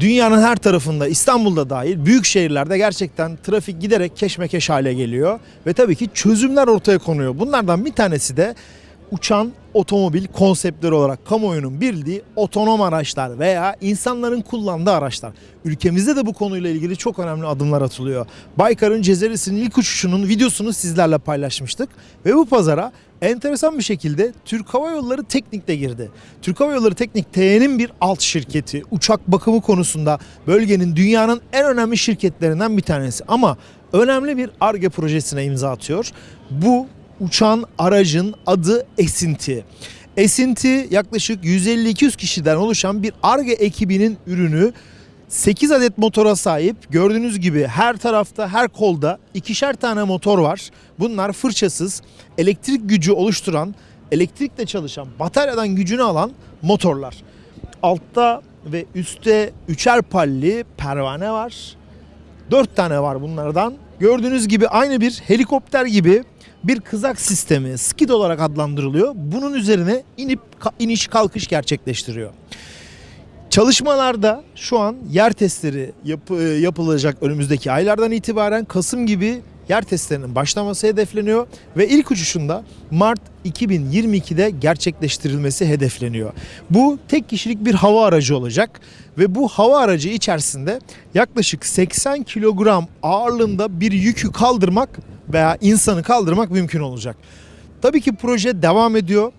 Dünyanın her tarafında İstanbul'da dahil büyük şehirlerde gerçekten trafik giderek keşmekeş hale geliyor ve tabii ki çözümler ortaya konuyor. Bunlardan bir tanesi de uçan otomobil konseptleri olarak kamuoyunun bildiği otonom araçlar veya insanların kullandığı araçlar. Ülkemizde de bu konuyla ilgili çok önemli adımlar atılıyor. Baykar'ın Cezeris'in ilk uçuşunun videosunu sizlerle paylaşmıştık ve bu pazara enteresan bir şekilde Türk Hava Yolları Teknik de girdi. Türk Hava Yolları Teknik TE'nin bir alt şirketi. Uçak bakımı konusunda bölgenin dünyanın en önemli şirketlerinden bir tanesi. Ama önemli bir ARGE projesine imza atıyor. Bu uçan aracın adı Esinti. Esinti yaklaşık 150-200 kişiden oluşan bir ARGE ekibinin ürünü 8 adet motora sahip. Gördüğünüz gibi her tarafta, her kolda ikişer tane motor var. Bunlar fırçasız, elektrik gücü oluşturan, elektrikle çalışan, bataryadan gücünü alan motorlar. Altta ve üstte üçer palli pervane var. Dört tane var bunlardan. Gördüğünüz gibi aynı bir helikopter gibi bir kızak sistemi skid olarak adlandırılıyor. Bunun üzerine inip iniş kalkış gerçekleştiriyor. Çalışmalarda şu an yer testleri yap- e, yapılacak önümüzdeki aylardan itibaren Kasım gibi yer testlerinin başlaması hedefleniyor ve ilk uçuşunda Mart 2022'de gerçekleştirilmesi hedefleniyor. Bu tek kişilik bir hava aracı olacak ve bu hava aracı içerisinde yaklaşık 80 kilogram ağırlığında bir yükü kaldırmak veya insanı kaldırmak mümkün olacak. Tabii ki proje devam ediyor.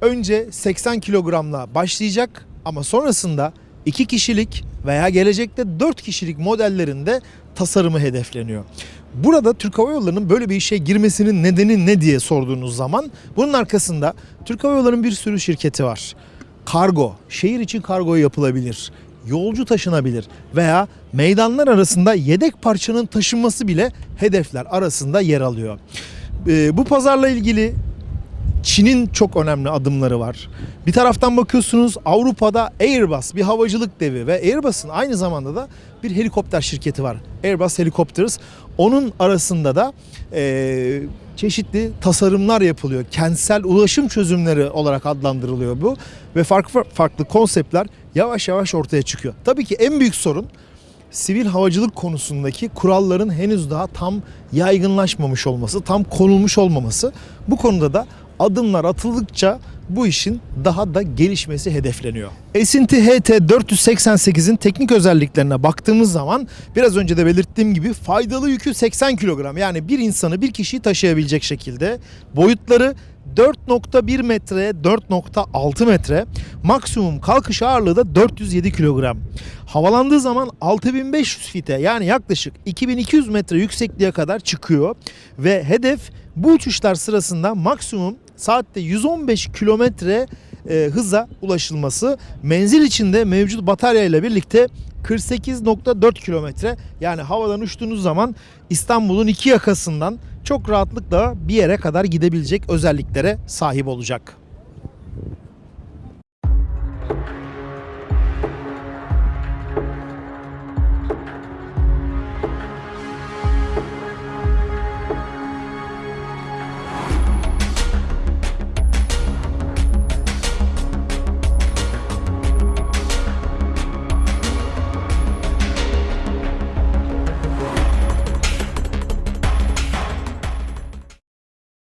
Önce 80 kilogramla başlayacak ama sonrasında 2 kişilik veya gelecekte 4 kişilik modellerinde tasarımı hedefleniyor. Burada Türk Hava Yolları'nın böyle bir işe girmesinin nedeni ne diye sorduğunuz zaman bunun arkasında Türk Hava Yolları'nın bir sürü şirketi var. Kargo, şehir için kargo yapılabilir. Yolcu taşınabilir veya meydanlar arasında yedek parçanın taşınması bile hedefler arasında yer alıyor. Ee, bu pazarla ilgili Çin'in çok önemli adımları var. Bir taraftan bakıyorsunuz Avrupa'da Airbus bir havacılık devi ve Airbus'un aynı zamanda da bir helikopter şirketi var. Airbus Helicopters. Onun arasında da eee, çeşitli tasarımlar yapılıyor. Kentsel ulaşım çözümleri olarak adlandırılıyor bu ve farklı farklı konseptler yavaş yavaş ortaya çıkıyor. Tabii ki en büyük sorun sivil havacılık konusundaki kuralların henüz daha tam yaygınlaşmamış olması, tam konulmuş olmaması. Bu konuda da adımlar atıldıkça bu işin daha da gelişmesi hedefleniyor. Esinti HT 488'in teknik özelliklerine baktığımız zaman biraz önce de belirttiğim gibi faydalı yükü 80 kilogram yani bir insanı bir kişiyi taşıyabilecek şekilde boyutları 4.1 metre 4.6 metre maksimum kalkış ağırlığı da 407 kilogram. Havalandığı zaman 6500 fite yani yaklaşık 2200 metre yüksekliğe kadar çıkıyor ve hedef bu uçuşlar sırasında maksimum saatte 115 kilometre e, hıza ulaşılması. Menzil içinde mevcut batarya ile birlikte 48.4 kilometre yani havadan uçtuğunuz zaman İstanbul'un iki yakasından çok rahatlıkla bir yere kadar gidebilecek özelliklere sahip olacak.